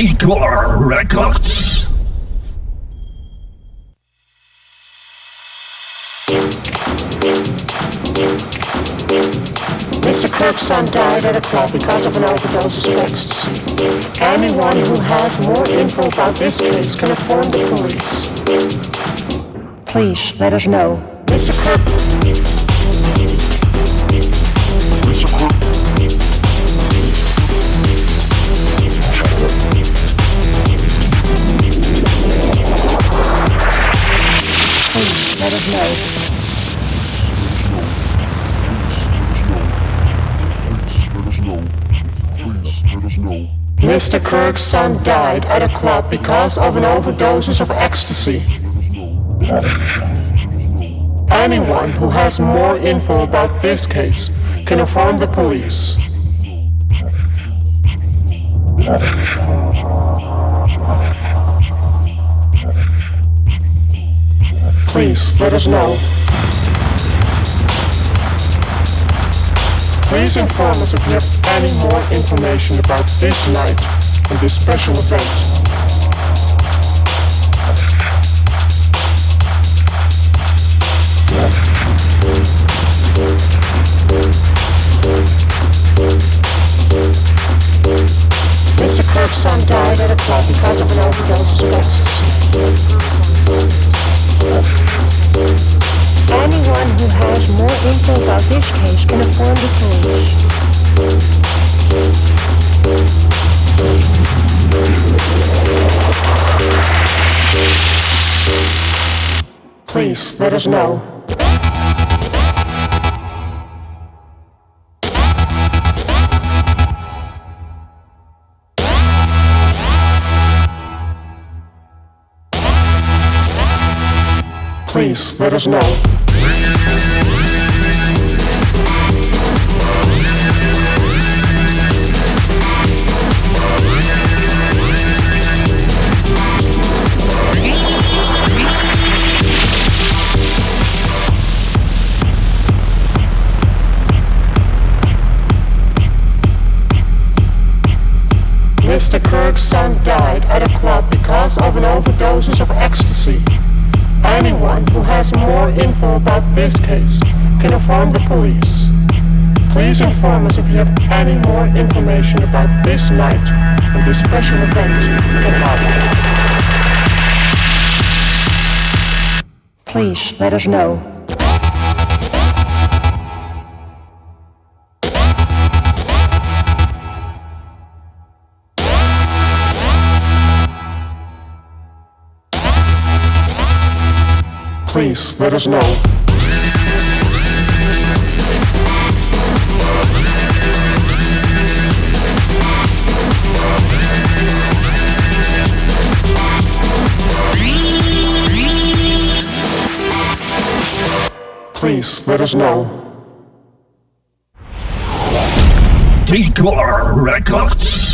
Decor Records. Mr. Kirk's son died at a club because of an overdose of ecstasy. Anyone who has more info about this case can inform the police. Please let us know. Mr. Kirk. Mr. Kirk's son died at a club because of an overdose of ecstasy. Anyone who has more info about this case can inform the police. Please let us know. Please inform us if you have any more information about this night and this special event. Mr. Kirk's son died at a club because of an overdose of ecstasy. About this case can the. Please let us know. Please let us know. Mr. Son died at a club because of an overdose of ecstasy. Anyone who has more info about this case can inform the police. Please inform us if you have any more information about this night and this special event in Harlem. Please let us know. Please let us know. Please let us know. Decor Records.